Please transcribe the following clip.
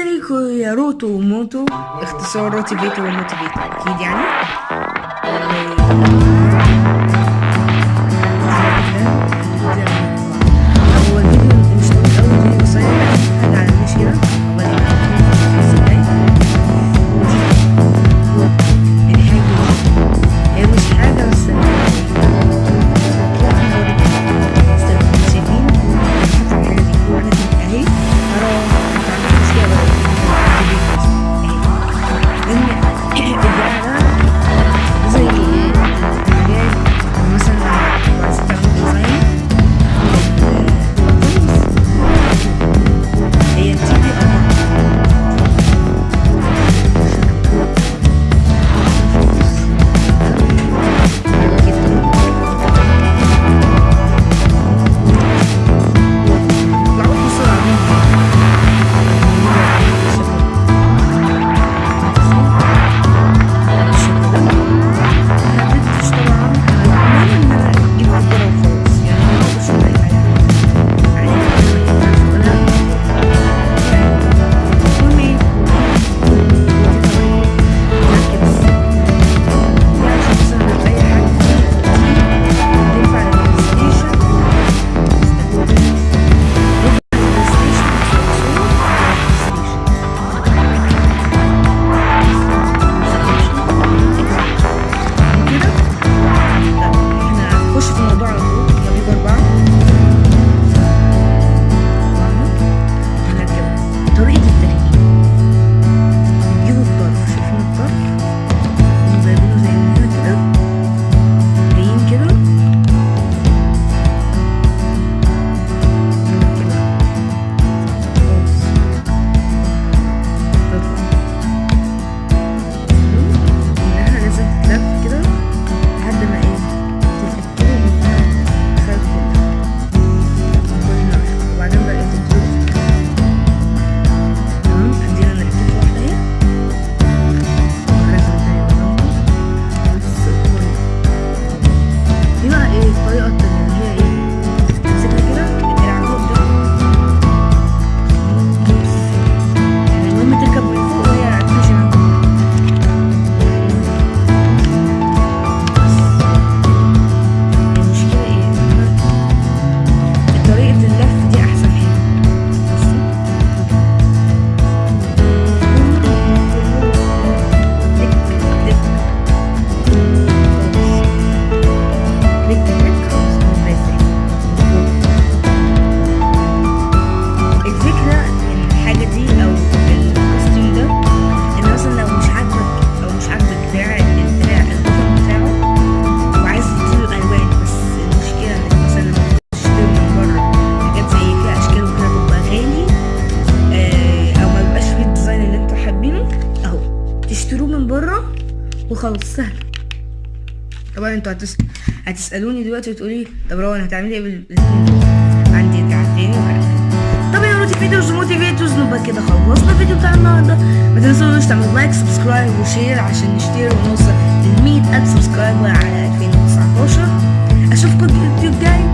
سيريكو روتو وموتو اختصار روتي بيتو وموتي بيتو أكيد يعني؟ تشتروه من بره وخلاص سهل. طبعا أنتوا هتس... هتسألوني دلوقتي وتقولي طب روان هتعملي إيه بالسكين عندي تعبتين طب يا motivators و motivators نبقى كده خلصنا الفيديو بتاع النهارده. ما تنسوش تعملوا like subscribe و share عشان نشتري ونوصل ل 100000 subscriber على 2019 أشوفكم الفيديو الجاي.